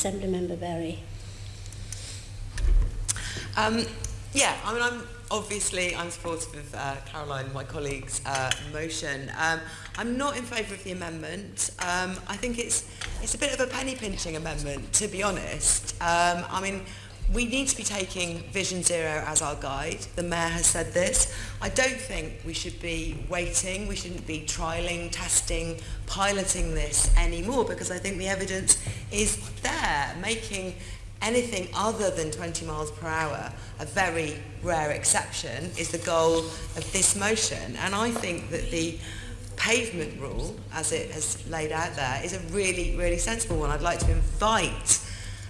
Assembly Member Berry. Um, yeah, I mean, I'm obviously I'm supportive of uh, Caroline, my colleague's uh, motion. Um, I'm not in favour of the amendment. Um, I think it's it's a bit of a penny pinching amendment, to be honest. Um, I mean. We need to be taking Vision Zero as our guide. The Mayor has said this. I don't think we should be waiting, we shouldn't be trialling, testing, piloting this anymore because I think the evidence is there, making anything other than 20 miles per hour, a very rare exception, is the goal of this motion. And I think that the pavement rule, as it has laid out there, is a really, really sensible one. I'd like to invite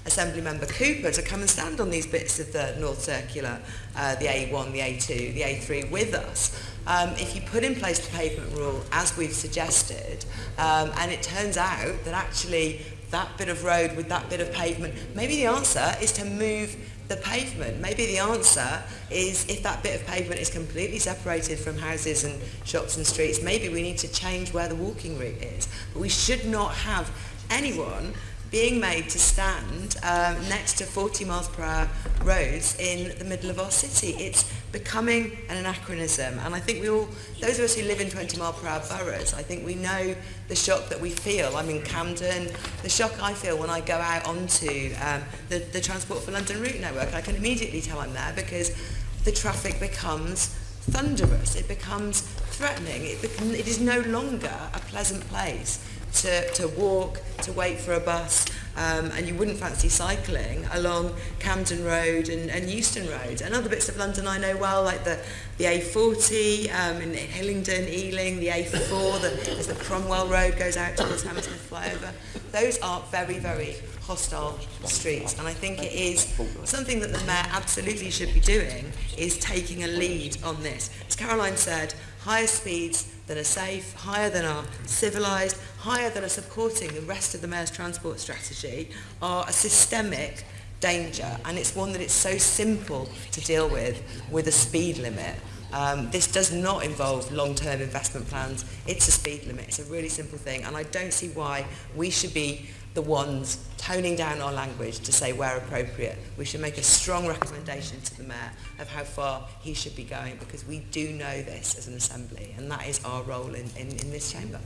Assembly Member Cooper to come and stand on these bits of the North Circular, uh, the A1, the A2, the A3 with us. Um, if you put in place the pavement rule as we've suggested, um, and it turns out that actually that bit of road with that bit of pavement, maybe the answer is to move the pavement. Maybe the answer is if that bit of pavement is completely separated from houses and shops and streets, maybe we need to change where the walking route is. But we should not have anyone being made to stand um, next to 40 miles per hour roads in the middle of our city. It's becoming an anachronism and I think we all, those of us who live in 20 mile per hour boroughs, I think we know the shock that we feel. I'm in Camden, the shock I feel when I go out onto um, the, the Transport for London route network, I can immediately tell I'm there because the traffic becomes thunderous, it becomes threatening, it, it is no longer a pleasant place to, to walk, to wait for a bus, um, and you wouldn't fancy cycling along Camden Road and, and Euston Road. And other bits of London I know well, like the, the A40 um, in Hillingdon, Ealing, the A4, the, the Cromwell Road goes out towards Hammersmith Flyover. Those are very, very hostile streets. And I think it is something that the Mayor absolutely should be doing, is taking a lead on this. As Caroline said, higher speeds that are safe, higher than our civilised, higher than are supporting the rest of the Mayor's transport strategy are a systemic danger and it's one that it's so simple to deal with with a speed limit. Um, this does not involve long-term investment plans. It's a speed limit. It's a really simple thing and I don't see why we should be the ones toning down our language to say where appropriate. We should make a strong recommendation to the Mayor of how far he should be going because we do know this as an Assembly and that is our role in, in, in this chamber.